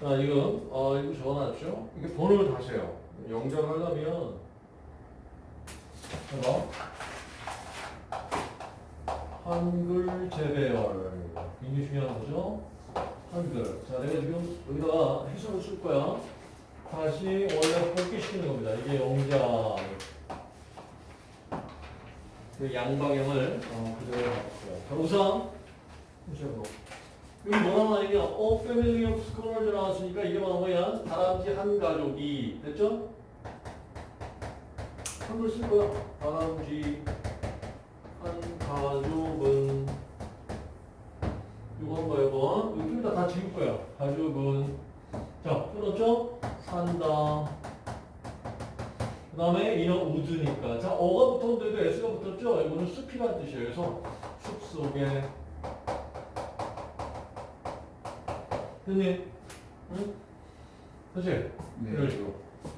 자, 이거, 어, 이거 적어놨죠? 이게 번호를 다시 해요. 영작을 하려면, 봐봐. 한글 재배열. 굉장히 중요한 거죠? 한글. 자, 내가 지금 여기다가 해석을 쓸 거야. 다시 원래 복귀시키는 겁니다. 이게 영작. 그 양방향을 어, 그대로 바꾸고요. 자, 우선, 보시고. 여기 뭐 나와있냐? 어, family of squirrels 나왔으니까 이게 바로 뭐야? 다람쥐 한 가족이. 됐죠? 한글 쓸 거야. 다람쥐 한 가족은. 이거 한 거야, 이거. 이거 좀 이따 다 지울 거야. 가족은. 자, 끊었죠? 산다. 그 다음에 이런 woods니까. 자, a가 붙었는데도 S가 붙었죠? 이거는 숲이란 뜻이에요. 그래서 숲 속에. 됐니? 응? 그치? 네. 이런 식으로.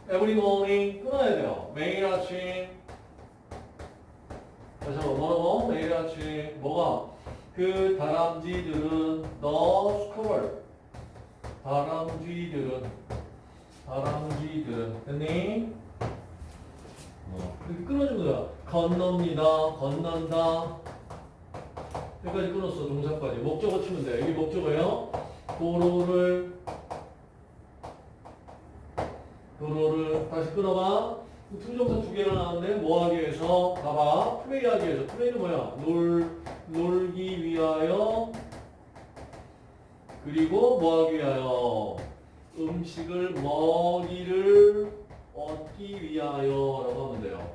Every morning 끊어야 돼요. 매일 아침. 다시 한번 뭐라고? 매일 아침. 뭐가? 그 다람쥐들은 너 스콜. 다람쥐들은 다람쥐들은 됐니? 어, 이렇게 끊어주는 거야. 건넙니다. 건넌다. 여기까지 끊었어. 동사까지. 목적어 치면 돼. 여기 목적어예요. 도로를 도로를 다시 끊어봐. to부정사 두 개가 나왔는데 뭐 하기 위해서? 봐봐. 플레이 하기 위해서. play는 뭐야? 놀, 놀기 위하여 그리고 뭐 하기 위하여? 음식을 먹이를 얻기 위하여 라고 하면 돼요.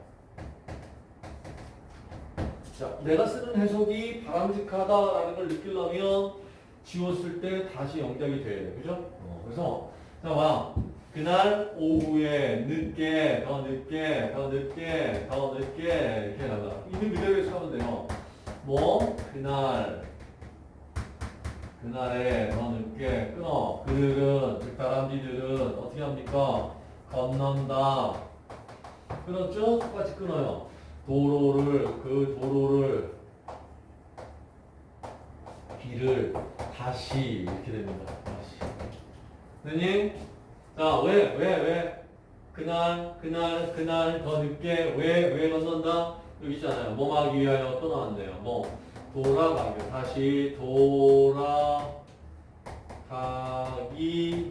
자, 내가 쓰는 해석이 바람직하다라는 걸 느끼려면 지웠을 때 다시 영작이 돼야 돼. 그죠? 어, 그래서, 자, 봐. 그날 오후에 늦게, 더 늦게, 더 늦게, 더 늦게, 이렇게 나가. 있는 그대로 해석하면 돼요. 뭐, 그날, 그날에 더 늦게 끊어. 그들은, 즉, 다람쥐들은 어떻게 합니까? 건넌다. 끊었죠? 똑같이 끊어요. 도로를, 그 도로를, 길을 다시 이렇게 됩니다. 다시. 선생님, 자, 왜, 왜, 왜? 그날, 그날, 그날 더 늦게 왜, 왜 건넌다? 여기 있잖아요. 뭐 하기 위하여 또 나왔네요. 뭐, 돌아가기, 다시 돌아가기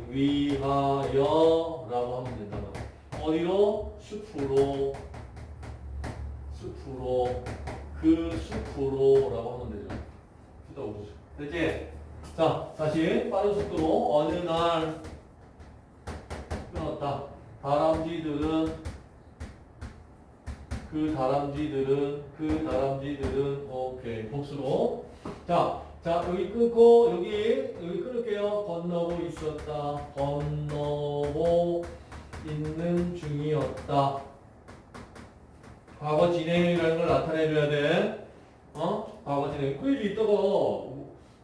위하여 라고 하면 된다. 어디로? 숲으로, 숲으로, 그 숲으로 라고 하면 되죠. 듣다 오죠. 됐지? 자, 다시 빠른 속도로 어느 날 끊었다. 다람쥐들은 그 다람쥐들은 그 다람쥐들은 오케이 복수로 자, 자 여기 끊고 여기 여기 끊을게요. 건너고 있었다. 건너고 있는 중이었다. 과거 진행이라는 걸 나타내줘야 돼. 어? 과거 진행. 그 얘기 있다가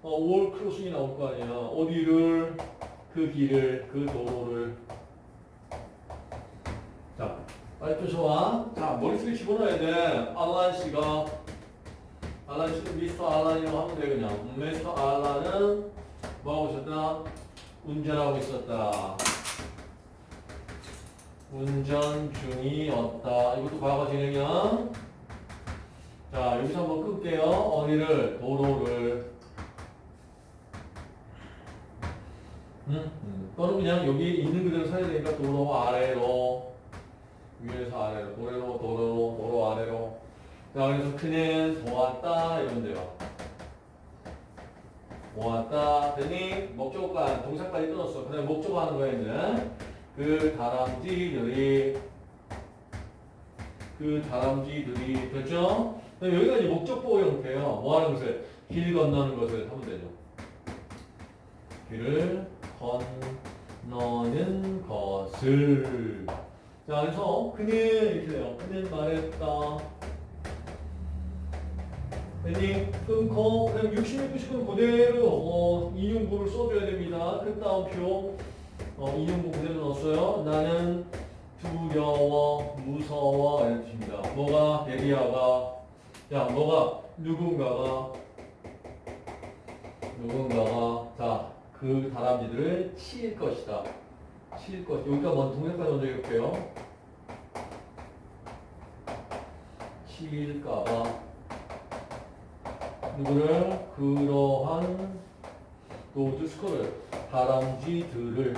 어, 5월 크로싱이 나올 거 아니야. 어디를 그 길을 그 도로를 자, 빨리 쫓아와. 자, 머릿속에 집어넣어야 돼. 알란 씨가, 알란 씨는 미스터 알란이라고 하면 돼, 그냥. 미스터 알란은 뭐 하고 있었다? 운전하고 있었다. 운전 중이었다. 이것도 과거 진행이야. 자, 여기서 한번 끌게요. 어디를? 도로를. 음? 음. 또는 그냥 여기 있는 그대로 사야 되니까 도로 아래로. 위에서 아래로, 도로, 도로, 도로 아래로. 자, 그래서 그는 보았다, 이러면 돼요. 보았다, 되니, 목적어가, 동사까지 끊었어. 그 다음에 목적어 하는 거야, 이제. 그 다람쥐들이, 그 다람쥐들이, 됐죠? 여기가 이제 목적보 형태예요. 뭐 하는 것을? 길 건너는 것을 하면 되죠. 길을 건너는 것을. 자, 그래서 그는 이렇게 돼요. 그는 말했다. 괜히 끊고 그다음 60, 90은 그대로 어, 인용구를 써줘야 됩니다. 끝다운 표 어, 인용구 그대로 넣었어요. 나는 두려워, 무서워 이런 뜻입니다. 뭐가 베리아가 야 뭐가 누군가가 누군가가 자 그 다람쥐들을 칠 것이다. 칠 것. 여기가 먼저 동영상 먼저 읽을게요. 칠까봐 누구를 그러한 노드 스코를 다람쥐들을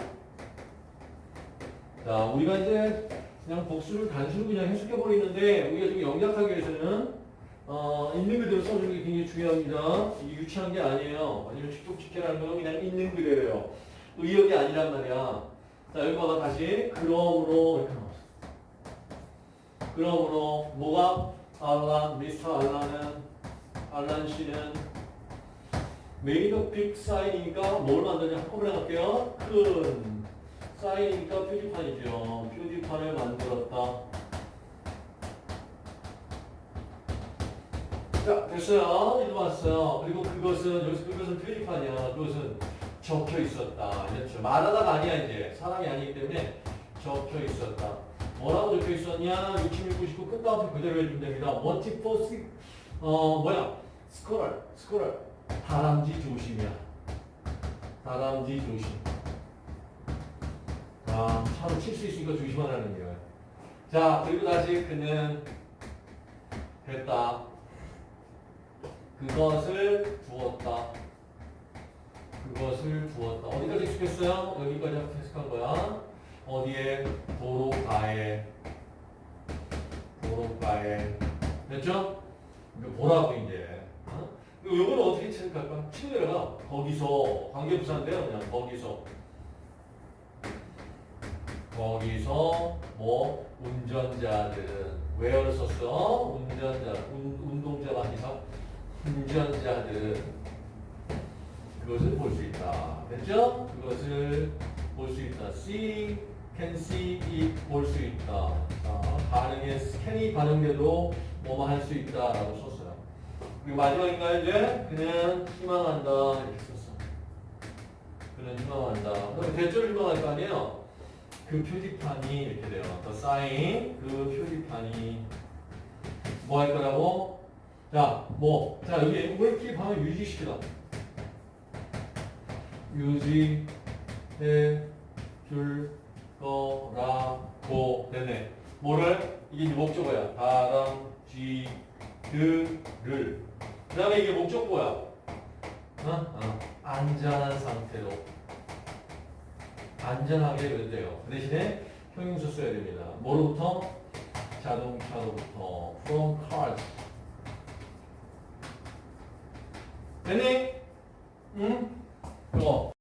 자 우리가 이제 그냥 복수를 단수로 그냥 해석해 버리는데 우리가 지금 영작하기 위해서는 어, 있는 그대로 써주는 게 굉장히 중요합니다. 유치한 게 아니에요. 아니면 직독직해라는 건 그냥 있는 그대로예요. 의역이 아니란 말이야. 자 여기 봐봐 다시 그러므로 이렇게 나왔어. 그러므로 뭐가 알란 미스터 알란은 알란 씨는 made big sign이니까 뭘 만드냐 한꺼번에 갈게요. 큰 사인이니까 표지판이죠. 표지판을 만들었다. 자, 됐어요. 이제 왔어요. 그리고 그것은, 여기서 그것은 표지판이야. 그것은 적혀 있었다. 이랬죠. 말하다가 아니야, 이제. 사람이 아니기 때문에 적혀 있었다. 뭐라고 적혀 있었냐? 66, 99 끝나부터 그대로 해주면 됩니다. 워티포스, 어, 뭐야? 스코럴, 스코럴. 다람쥐 조심이야. 다람쥐 조심. 아, 차로 칠 수 있으니까 조심하라는 거예요. 자, 그리고 다시 그는 했다. 그것을 두었다. 그것을 두었다. 어디까지 익숙했어요? 여기까지 해석한 거야. 어디에? 도로가에. 도로가에. 됐죠? 뭐라고 이제. 어? 이거는 어떻게 체크할까? 내려가. 거기서. 관계부사인데요. 그냥 거기서. 거기서 뭐 운전자들은 where를 썼어? 운전자, 운, 운동자가 아니 라 운전자들은 그것을 볼 수 있다. 됐죠? 그것을 볼 수 있다. see, can see it 볼 수 있다. 자, 반응에 scan이 반응돼도 뭐뭐 할수 있다라고 썼어요. 그리고 마지막인가요 이제? 그는 희망한다 이렇게 썼어. 그는 희망한다. 그럼 that절 희망할 거 아니에요? 그 표지판이 이렇게 돼요. The sign, 그 표지판이 뭐 할 거라고? 자, 뭐, 자 여기 웨이키 방을 유지시키다. 유지해 줄 거라고 됐네. 뭐를? 이게 목적어야. 다람쥐들을. 그 다음에 이게 목적어야. 어? 어. 안전한 상태로. 안전하게 된대요. 그 대신에 형용사 써야 됩니다. 뭐로부터? 자동차로부터. From cars. 됐니? 응? 어.